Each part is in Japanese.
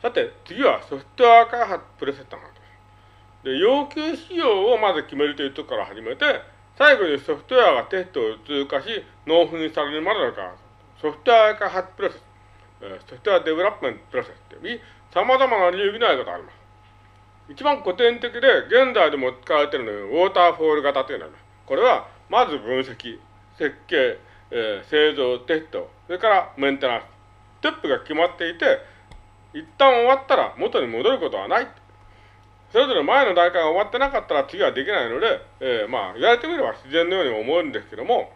さて、次はソフトウェア開発プロセスとなるです。で、要求仕様をまず決めるというところから始めて、最後にソフトウェアがテストを通過し、納品されるまでのか、ソフトウェア開発プロセス、 software development process という、様々な流儀のやり方があります。一番古典的で、現在でも使われているのは、ウォーターフォール型というのがあります。これは、まず分析、設計、えー、製造、テスト、それからメンテナンス。ステップが決まっていて、一旦終わったら元に戻ることはない。それぞれ前の段階が終わってなかったら次はできないので、えー、まあ、言われてみれば自然のように思うんですけども、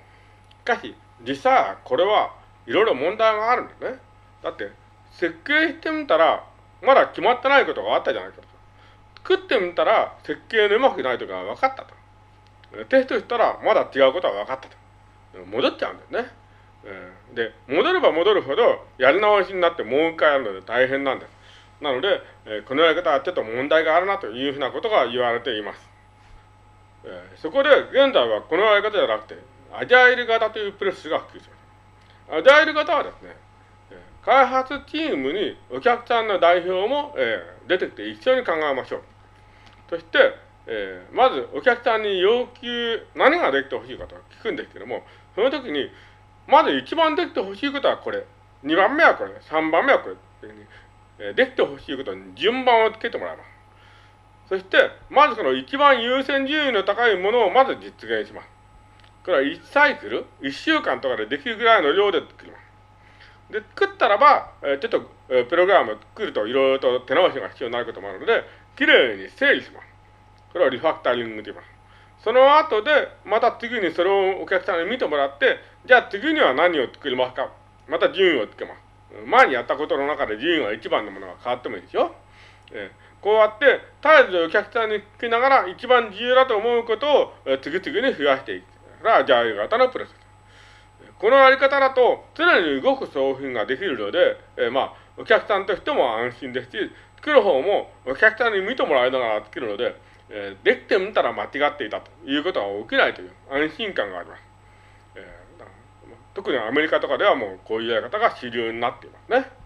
しかし、実際はこれはいろいろ問題があるんですね。だって、設計してみたら、まだ決まってないことがあったじゃないかと。作ってみたら、設計のうまくないとか分かったと。テストしたら、まだ違うことが分かったと。戻っちゃうんですね。で、戻れば戻るほど、やり直しになってもう一回やるので大変なんです。なので、えこのやり方はちょっと問題があるなというふうなことが言われています。えそこで、現在はこのやり方じゃなくて、アジャイル型というプロセスが普及します。アジャイル型はですね、開発チームにお客さんの代表も、え出てきて一緒に考えましょう。そして、えまずお客さんに要求、何ができてほしいかと聞くんですけども、その時に、まず一番できてほしいことはこれ。二番目はこれ。三番目はこれ。えできてほしいことに順番をつけてもらいます。そして、まずその一番優先順位の高いものをまず実現します。これは1サイクル、1週間とかでできるぐらいの量で作ります。で、作ったらば、えちょっと、えプログラムを作るといろいろと手直しが必要になることもあるので、きれいに整理します。これをリファクタリングと言います。その後で、また次にそれをお客さんに見てもらって、じゃあ次には何を作りますか？また順位をつけます。前にやったことの中で順位は一番のものが変わってもいいでしょ、えー、こうやって、絶えずお客さんに聞きながら一番重要だと思うことを、えー、次々に増やしていく。それは、ジャイル型のプロセス。このやり方だと、常に動く商品ができるので、えー、まあ、お客さんとしても安心ですし、作る方もお客さんに見てもらいながら作るので、えー、できてみたら間違っていたということは起きないという安心感があります。えー、特にアメリカとかではもうこういうやり方が主流になっていますね。